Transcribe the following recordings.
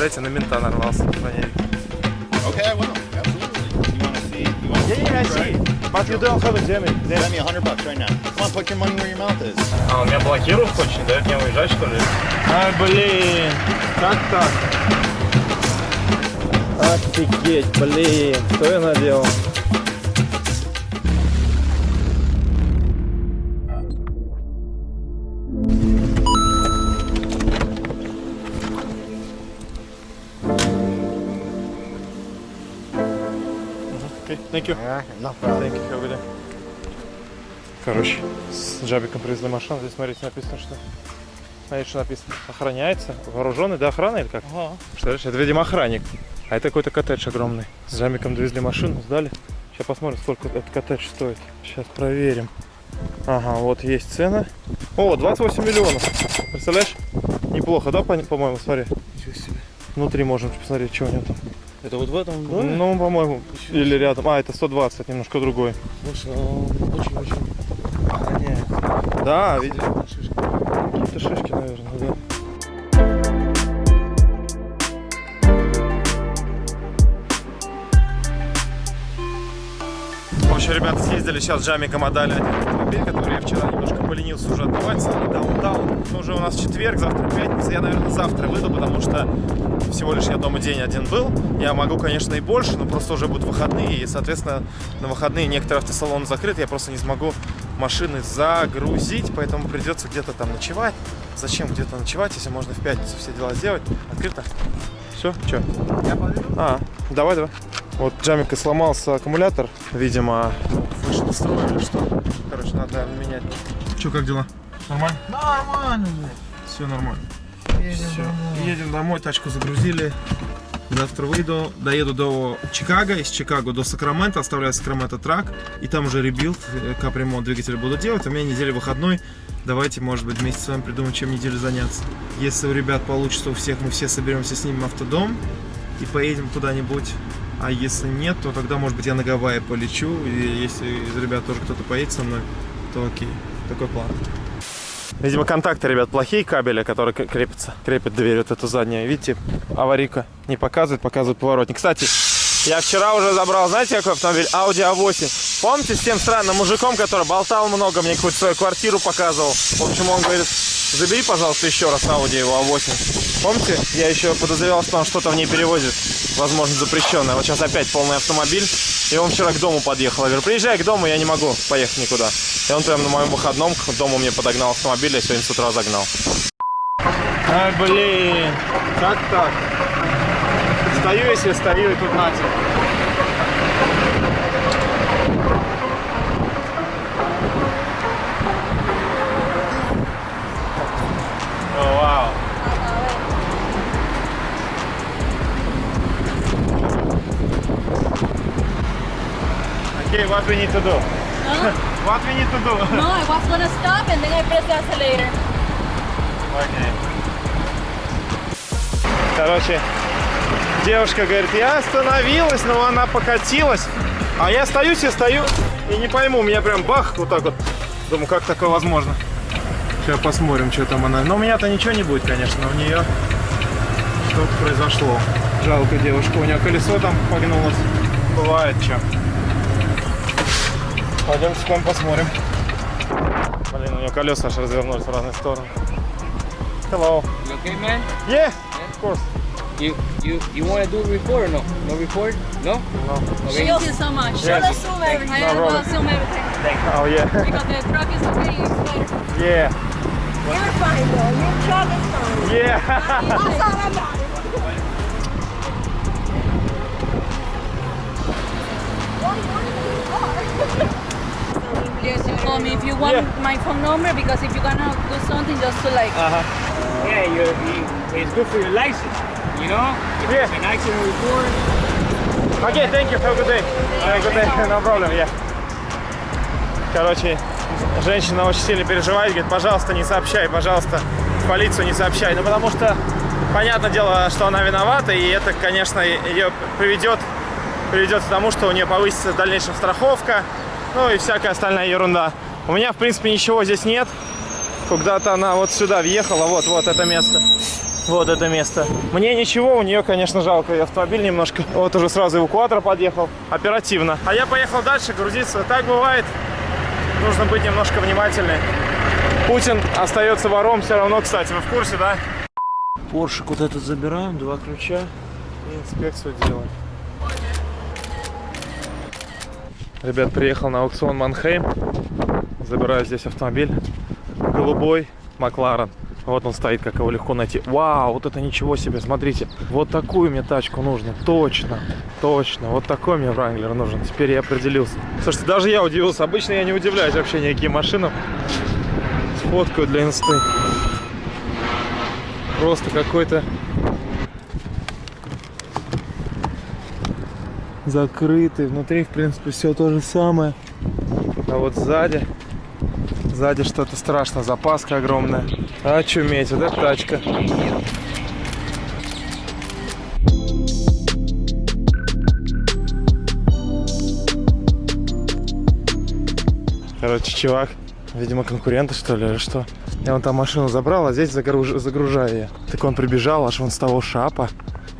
Представляете, на мента нарвался. броневик. Okay, I will. Absolutely. You want to see? You want to Yeah, yeah, I see. But you don't have a Jimmy. Send me a hundred bucks right now. Come on, put your money where your mouth is. А, он меня блокирует, хочет, не дает мне уезжать, что ли? Ай, блин. Как так? Офигеть, блин. Что я наделал? Thank you. No Thank you, have a good day. Короче, с Джабиком привезли машину. Здесь, смотрите, написано, что... Смотрите, что написано. Охраняется. Вооруженный, да, охрана или как? Ага. Что это, видимо, охранник. А это какой-то коттедж огромный. С Джамиком довезли машину, сдали. Сейчас посмотрим, сколько этот коттедж стоит. Сейчас проверим. Ага, вот есть цена. О, 28 миллионов. Представляешь? Неплохо, да, по- по-моему, смотри. Внутри можем посмотреть, что у него там. Это вот в этом доме? Ну, по-моему, или рядом. А, это 120, немножко другой. Слушай, он очень-очень. Да, видишь? Какие-то шишки, наверное, да. Общем, ребята съездили сейчас Джамиком отдали один автомобиль, который я вчера немножко поленился уже отдавать, даун-даун. Ну, уже у нас четверг, завтра пятница. Я, наверное, завтра выйду, потому что всего лишь я дома день один был. Я могу, конечно, и больше, но просто уже будут выходные, и, соответственно, на выходные некоторые автосалоны закрыты, я просто не смогу машины загрузить, поэтому придется где-то там ночевать. Зачем где-то ночевать, если можно в пятницу все дела сделать? Открыто? Все? Че? Я поведу. А, давай, давай. Вот Джамика сломался аккумулятор, видимо, выше настроили или что. Короче, надо, наверное, менять. Че, как дела? Нормально? Нормально, Все нормально. блядь. Все. Едем домой, тачку загрузили. Завтра выйду, доеду до Чикаго, из Чикаго до Сакрамента, оставляю Сакраменто трак, и там уже rebuild, э, капремонт двигателя буду делать. У меня неделя выходной, давайте, может быть, вместе с вами придумаем, чем неделю заняться. Если у ребят получится, у всех мы все соберемся, снимем автодом и поедем куда-нибудь. А если нет, то тогда, может быть, я на Гавайи полечу, и если из ребят тоже кто-то поедет со мной, то окей. Такой план. Видимо, контакты, ребят, плохие кабеля, которые крепятся. Крепят дверь вот эту заднюю. Видите, аварийка не показывает, показывает поворотник. Кстати, я вчера уже забрал, знаете, какой автомобиль? Audi A8. Помните с тем странным мужиком, который болтал много, мне какую-то свою квартиру показывал? В общем, он говорит, забери, пожалуйста, еще раз Audi его A8. Помните? Я еще подозревал, что он что-то в ней перевозит, возможно, запрещенное. Вот сейчас опять полный автомобиль. И он вчера к дому подъехал. Я говорю, приезжай к дому, я не могу поехать никуда. И он прям на моем выходном к дому мне подогнал автомобиль, я сегодня с утра загнал. Ай, блин, как так? Стою, если стою, и тут нате. Okay, what we need to do? Huh? What we need to do? No, I was gonna stop and then I pressed the accelerator. Окей. Короче, девушка говорит, я остановилась, но она покатилась. А я стою себе, стою и не пойму, у меня прям бах, вот так вот. Думаю, как такое возможно? Сейчас посмотрим, что там она. Но у меня-то ничего не будет, конечно, у нее что-то произошло. Жалко девушка, у нее колесо там погнулось. Бывает что. Пойдемте к вам посмотрим. Блин, у нее колеса аж развернулись в разные стороны. Hello. You okay, man? Yeah, of course. You you you want to do record or no? No record? No? No. Okay. Thank you so much. Yeah. Should assume everything. I No will problem. assume everything. Oh yeah. Because the truck is okay, it's better. Yeah. You're fine though. Your truck is fine. Yeah. That's all I'm about. Yes, you call me if you want Yeah. my phone number because if you're gonna do something just to like Uh-huh. Yeah, you, you it's good for your license. You know? If Yeah. it's an accident report. Okay, thank you. Have a good day. Have a good day. No problem, yeah. Короче, женщина очень сильно переживает, говорит, пожалуйста, не сообщай, пожалуйста, в полицию не сообщай. Ну, потому что, понятное дело, что она виновата, и это, конечно, ее приведет, приведет к тому, что у нее повысится в дальнейшем страховка, ну и всякая остальная ерунда. У меня, в принципе, ничего здесь нет. Куда-то она вот сюда въехала, вот, вот это место. Вот это место. Мне ничего, у нее, конечно, жалко. И автомобиль немножко. Вот уже сразу эвакуатор подъехал. Оперативно. А я поехал дальше грузиться. Так бывает. Нужно быть немножко внимательнее. Путин остается вором все равно, кстати. Вы в курсе, да? Поршик вот этот забираем, два ключа. И инспекцию делаем. Ребят, приехал на аукцион Манхейм. Забираю здесь автомобиль. Голубой Макларен. Вот он стоит, как его легко найти. Вау, вот это ничего себе, смотрите. Вот такую мне тачку нужно. Точно, точно. Вот такой мне Вранглер нужен. Теперь я определился. Слушайте, даже я удивился. Обычно я не удивляюсь вообще никаким машинам. Сфоткаю для инсты. Просто какой-то закрытый. Внутри, в принципе, все то же самое. А вот сзади, сзади что-то страшно. Запаска огромная. Очуметь, вот эта тачка. Короче, чувак, видимо, конкуренты, что ли, или что? Я вон там машину забрал, а здесь загруж- загружаю я. Так он прибежал, аж вон с того шапа.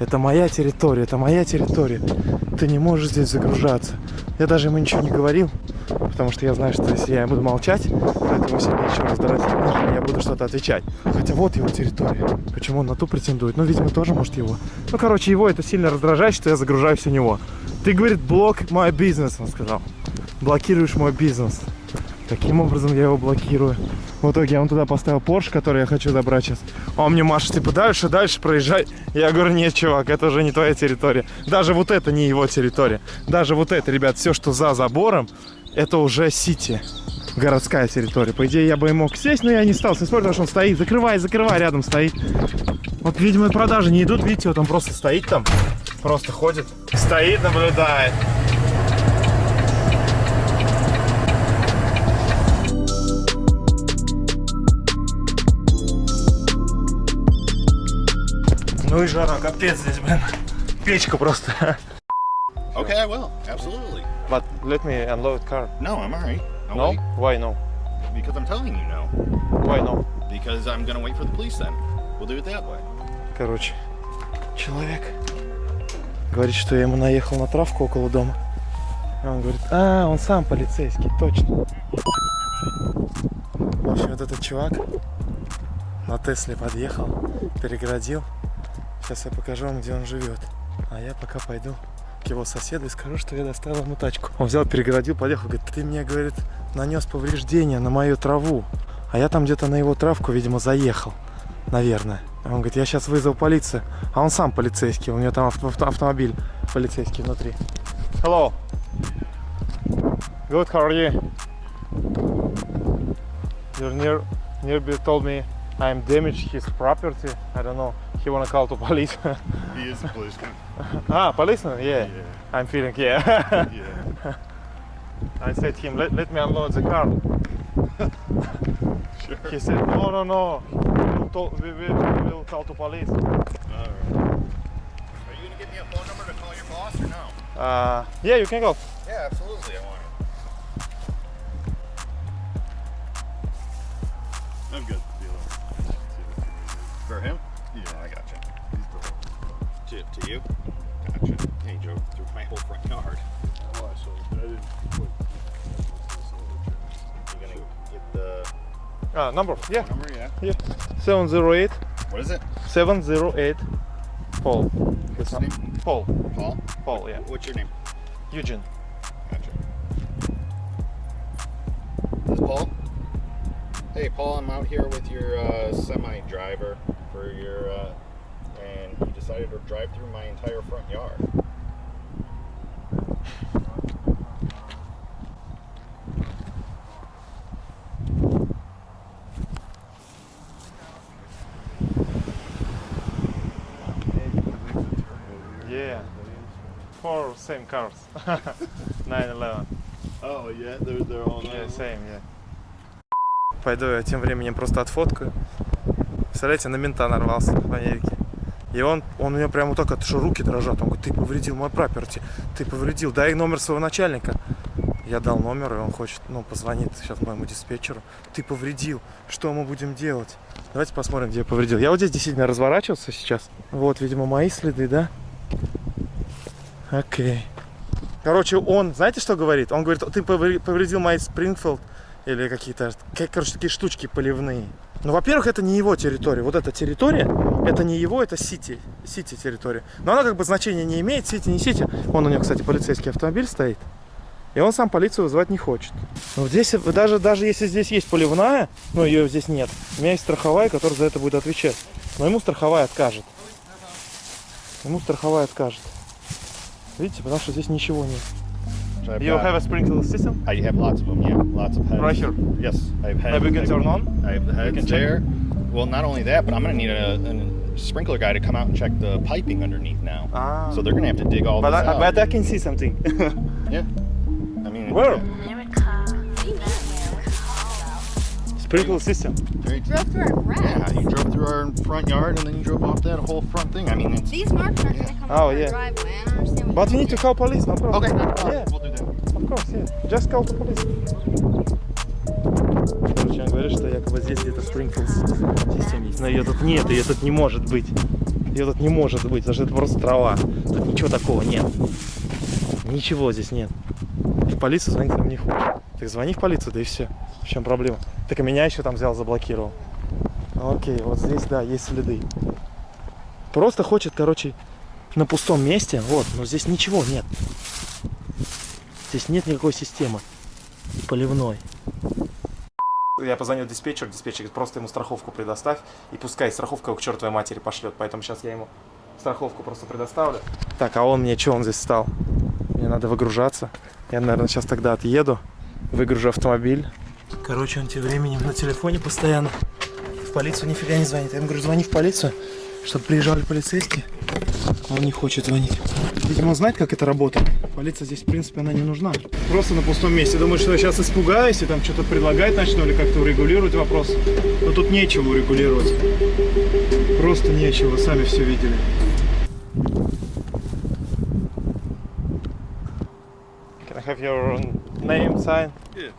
Это моя территория, это моя территория. Ты не можешь здесь загружаться. Я даже ему ничего не говорил, потому что я знаю, что если я буду молчать, то это ему сильнее еще раздражать, нежели я буду что-то отвечать. Хотя вот его территория. Почему он на ту претендует? Ну, видимо, тоже может его. Ну, короче, его это сильно раздражает, что я загружаюсь у него. Ты, говорит, блок мой бизнес, он сказал. Блокируешь мой бизнес. Таким образом я его блокирую. В итоге я вон туда поставил Porsche, который я хочу забрать сейчас. А он мне машет, типа, дальше, дальше проезжай. Я говорю, нет, чувак, это уже не твоя территория. Даже вот это не его территория. Даже вот это, ребят, все, что за забором, это уже Сити. Городская территория. По идее, я бы и мог сесть, но я не стал. Смотрю, потому что он стоит. Закрывай, закрывай, рядом стоит. Вот, видимо, продажи не идут. Видите, вот он просто стоит там. Просто ходит. Стоит, наблюдает. Ну и жара, капец здесь, блин. Печка просто. Okay, I will. Absolutely. But let me unload car. No, I'm all right. I'll No? wait. Why no? Because I'm telling you no. Why no? Because I'm to wait for the police then. We'll do it that way. Короче, человек говорит, что я ему наехал на травку около дома. А он говорит, а, он сам полицейский, точно. В общем, вот этот чувак на Тесле подъехал, перегородил. Сейчас я покажу вам, где он живет. А я пока пойду к его соседу и скажу, что я достал ему тачку. Он взял, перегородил, подъехал, говорит, ты мне, говорит, нанес повреждения на мою траву. А я там где-то на его травку, видимо, заехал. Наверное. Он говорит, я сейчас вызову полицию. А он сам полицейский, у него там авто- авто- автомобиль полицейский внутри. Hello. Good, how are you? Your near, nearby told me I'm damaged his property. I don't know. He wanna call to police. He is a policeman. ah, policeman? Yeah. I'm feeling, yeah. Yeah. I said to him, let, let me unload the car. Sure. He said, no, no, no. We'll, to- we, we, we will call to police. All right. Are you going to give me a phone number to call your boss or no? Uh, yeah, you can go. Yeah, absolutely. I want it. I'm good. To, to you? Gotcha. He drove through my whole front yard. Oh, I saw You gonna get the Ah, number, yeah. number? Yeah. yeah. 708 What is it? 708 Paul. What's his name? Paul. Paul. Paul, yeah. What's your name? Eugene. Gotcha. This is Paul. Hey, Paul, I'm out here with your uh, semi driver for your, uh, and he decided to drive through my entire front yard. Yeah. Four same cars. 911. Oh yeah, they're they're all Yeah, same, yeah. Пойду я тем временем просто отфоткаю. Представляете, на мента нарвался в Америке. И он, он у меня прямо так, это что руки дрожат. Он говорит, ты повредил мой проперти, ты повредил, дай номер своего начальника. Я дал номер, и он хочет, ну, позвонит сейчас моему диспетчеру. Ты повредил. Что мы будем делать? Давайте посмотрим, где я повредил. Я вот здесь действительно разворачивался сейчас. Вот, видимо, мои следы, да? Окей. Короче, он, знаете, что говорит? Он говорит, ты повре- повредил мои Спрингфилд или какие-то, как- короче, такие штучки поливные. Ну, во-первых, это не его территория. Вот эта территория, это не его, это Сити, Сити территория. Но она как бы значения не имеет, Сити, не Сити. Вон у него, кстати, полицейский автомобиль стоит. И он сам полицию вызывать не хочет. Но здесь, э, даже, даже если здесь есть поливная, но ее здесь нет, у меня есть страховая, которая за это будет отвечать. Но ему страховая откажет. Ему страховая откажет. Видите, потому что здесь ничего нет. So You have a sprinkler system? I have lots of them, yeah. Lots of heads. Right here. Yes, I have heads. Have you can turn on? I have the heads check? there. Well, not only that, but I'm going to need a, a sprinkler guy to come out and check the piping underneath now. Ah. So they're going to have to dig all But this I, out. but I can see something. yeah. I mean, Where? yeah. Sprinkler system. Very- Drove through our grass. Yeah, you drove through our front yard and then you drove off that whole front thing. I mean, it's These marks aren't gonna come Oh, off our yeah. driveway. I don't understand what But you need to call police, no problem. okay. no problem. Yeah. We'll do that. Of course, yeah. Just call the police. Ее тут нет, ее тут не может быть. Ее тут не может быть, потому что это просто трава. Тут ничего такого нет. Ничего здесь нет. В полицию звонить нам не хочет. Так звони в полицию, да и все. В чем проблема? Так и меня еще там взял, заблокировал. Окей, вот здесь, да, есть следы. Просто хочет, короче, на пустом месте, вот, но здесь ничего нет. Здесь нет никакой системы поливной. Я позвонил диспетчеру, диспетчер говорит, просто ему страховку предоставь, и пускай страховка его к чертовой матери пошлет. Поэтому сейчас я ему страховку просто предоставлю. Так, а он мне, что он здесь стал? Мне надо выгружаться. Я, наверное, сейчас тогда отъеду, выгружу автомобиль. Короче, он тем временем на телефоне постоянно. В полицию нифига не звонит. Я ему говорю, звони в полицию, чтобы приезжали полицейские. Он не хочет звонить. Видимо, он знает, как это работает. Полиция здесь, в принципе, она не нужна. Просто на пустом месте. Думаю, что я сейчас испугаюсь и там что-то предлагать начну или как-то урегулировать вопрос. Но тут нечего урегулировать. Просто нечего, сами все видели. Can I have your name, sign? Yeah.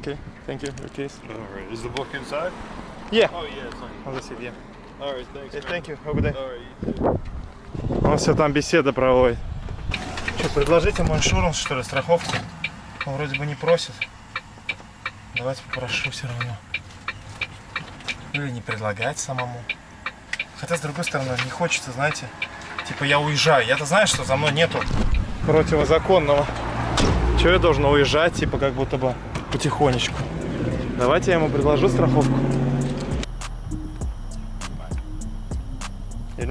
Okay, thank you. Your right. Is the book inside? Yeah, Oh, yeah, it's on. on the seat, yeah. All right, thanks. Okay, man. thank you. Have a good day. All right, you too. Он все там беседа проводит. Что, предложить ему иншуранс, что ли, страховку? Он вроде бы не просит. Давайте попрошу все равно. Или не предлагать самому. Хотя, с другой стороны, не хочется, знаете, типа я уезжаю. Я-то знаю, что за мной нету противозаконного. Чего я должен уезжать, типа как будто бы потихонечку. Давайте я ему предложу страховку.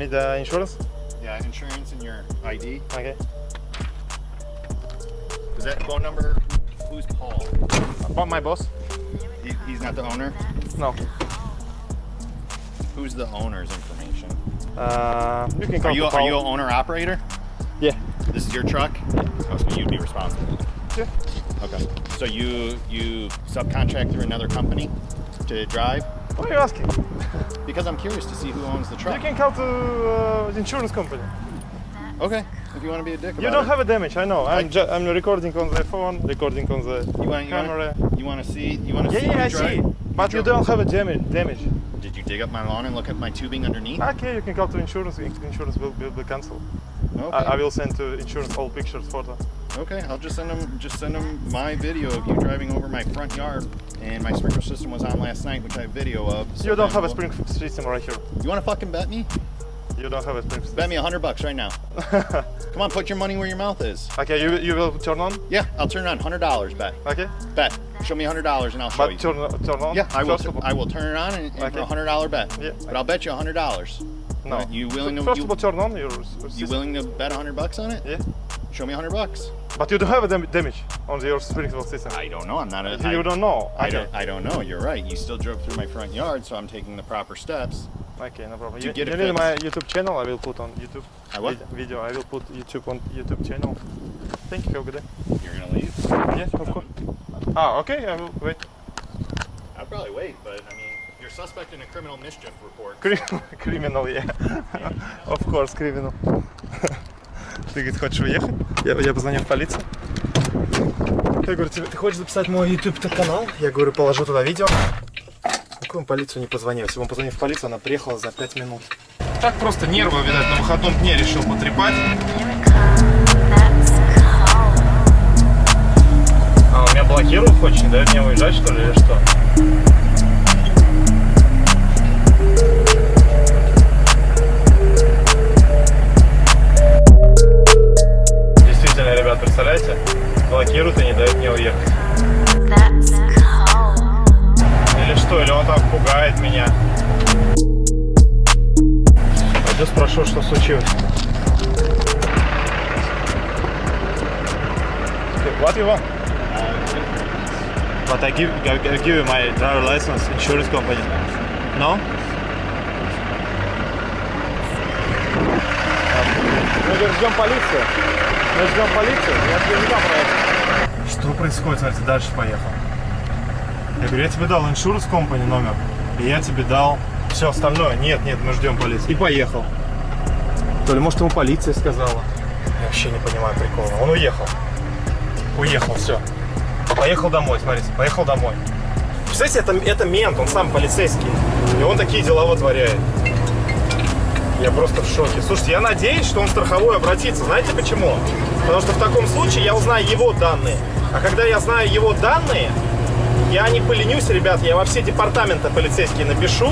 Need uh, insurance? Yeah, insurance and your ID. Okay. Is that phone number? Who's Paul? But my boss? He, he's not the owner. No. Who's the owner's information? Uh, you can Are call you the are you Paul. an owner operator? Yeah. This is your truck. Oh, so you'd be responsible. Yeah. Okay. So you you subcontract through another company to drive? What are you asking? Because I'm curious to see who owns the truck. You can call to uh, the insurance company. Okay. If you want to be a dick about You don't it. have a damage, I know. I'm, I- I'm recording on the phone, recording on the You want you camera. you want to see you want to Yeah, see yeah, I drive? see. But you don't have a damage. damage. Did you dig up my lawn and look at my tubing underneath? Okay, you can call to insurance. Insurance will, will be cancelled. Okay. I, I will send to insurance all pictures, photo. Okay, I'll just send them just send them my video of you driving over my front yard and my sprinkler system was on last night, which I have video of. so You don't have a we'll- spring system right here. You want to fucking bet me? You don't have a sprinkler system. Bet me a hundred bucks right now. Come on, put your money where your mouth is. Okay, you, you will turn on? Yeah, I'll turn it on. Hundred dollars, bet. Okay. Bet. Show me a hundred dollars and I'll show But you. turn, turn on? Yeah, I will. First of all. I will turn it on and, and for Okay. a hundred dollar bet. Yeah. But I'll bet you a hundred dollars. No. Alright, you willing to- First you- of all, turn on your You willing to bet a hundred bucks on it? Yeah. Show me a hundred bucks. But you don't have a dam- damage on your sprinkler system. I don't know. I'm not a. you I- don't know. I don't. I don't know. You're right. You still drove through my front yard, so I'm taking the proper steps. Okay, no problem. To You, get you it need fixed. my YouTube channel? I will put on YouTube. I what? Video. I will put YouTube on YouTube channel. Thank you. Have a good day. You're gonna leave? Yeah, of course. Ah, okay. I will wait. I'll probably wait, but I mean, suspect in a criminal mischief report. Criminal, yeah. of course, criminal. Ты, говорит, хочешь уехать? Я, я позвонил в полицию. Я говорю, тебе, ты хочешь записать мой YouTube канал? Я говорю, положу туда видео. Какую он полицию не позвонил? Если бы он позвонил в полицию, она приехала за 5 минут. Так просто нервы, видать, на выходном дне решил потрепать. А, он меня блокирует, хочет, не дает мне уезжать, что ли, или что? Give, I give you my driver license, insurance company. No? Мы ждем полицию. Мы ждем полицию. Я тебе не дам проехать. Что происходит? Смотрите, дальше поехал. Я говорю, я тебе дал insurance company номер. И я тебе дал все остальное. Нет, нет, мы ждем полицию. И поехал. То ли, может, ему полиция сказала. Я вообще не понимаю прикола. Он уехал. Уехал, все. Поехал домой, смотрите, поехал домой. Представляете, это, это мент, он сам полицейский. И он такие дела вытворяет. Я просто в шоке. Слушайте, я надеюсь, что он в страховую обратится. Знаете почему? Потому что в таком случае я узнаю его данные. А когда я знаю его данные, я не поленюсь, ребят, я во все департаменты полицейские напишу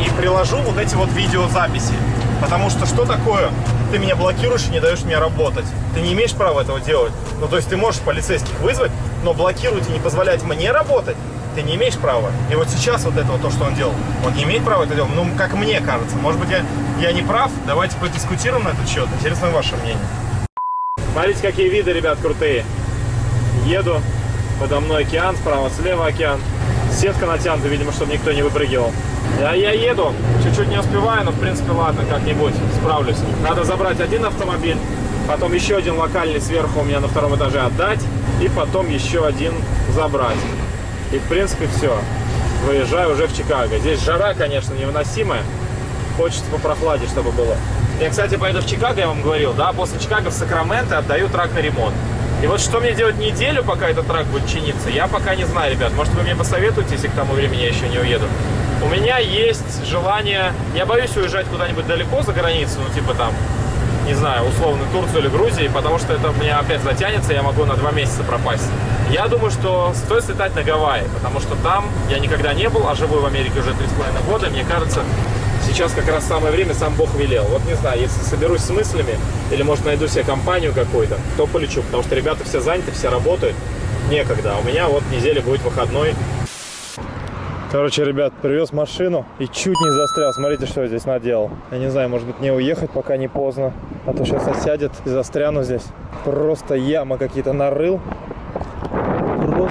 и приложу вот эти вот видеозаписи. Потому что что такое? Ты меня блокируешь и не даешь мне работать. Ты не имеешь права этого делать. Ну, то есть ты можешь полицейских вызвать, но блокировать и не позволять мне работать ты не имеешь права. И вот сейчас вот это вот то, что он делал, он не имеет права это делать. Ну, как мне кажется. Может быть, я, я не прав. Давайте подискутируем на этот счет. Интересно ваше мнение. Смотрите, какие виды, ребят, крутые. Еду. Подо мной океан, справа, слева океан. Сетка натянута, видимо, чтобы никто не выпрыгивал. Я, я еду, чуть-чуть не успеваю, но в принципе ладно, как-нибудь справлюсь. Надо забрать один автомобиль, потом еще один локальный сверху у меня на втором этаже отдать, и потом еще один забрать. И в принципе все. Выезжаю уже в Чикаго. Здесь жара, конечно, невыносимая. Хочется попрохладнее, чтобы было. Я, кстати, поеду в Чикаго, я вам говорил, да, после Чикаго в Сакраменто отдаю трак на ремонт. И вот что мне делать неделю, пока этот трак будет чиниться, я пока не знаю, ребят. Может, вы мне посоветуете, если к тому времени я еще не уеду. У меня есть желание, я боюсь уезжать куда-нибудь далеко за границу, ну, типа там, не знаю, условно Турцию или Грузию, потому что это у меня опять затянется, я могу на два месяца пропасть. Я думаю, что стоит слетать на Гавайи, потому что там я никогда не был, а живу в Америке уже три с половиной года. Мне кажется, сейчас как раз самое время, сам Бог велел. Вот не знаю, если соберусь с мыслями, или может найду себе компанию какую-то, то полечу, потому что ребята все заняты, все работают, некогда. У меня вот неделя будет выходной, Короче, ребят, привез машину и чуть не застрял. Смотрите, что я здесь наделал. Я не знаю, может быть, не уехать, пока не поздно. А то сейчас осядет и застряну здесь. Просто яма какие-то нарыл.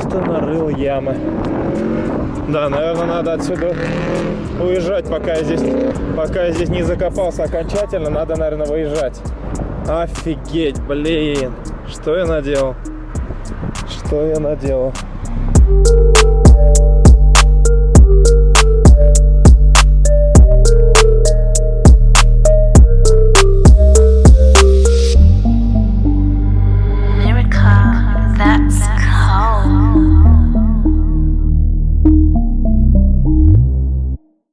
Просто нарыл ямы. Да, наверное, надо отсюда уезжать, пока я здесь, пока я здесь не закопался окончательно. Надо, наверное, выезжать. Офигеть, блин. Что я наделал? Что я наделал?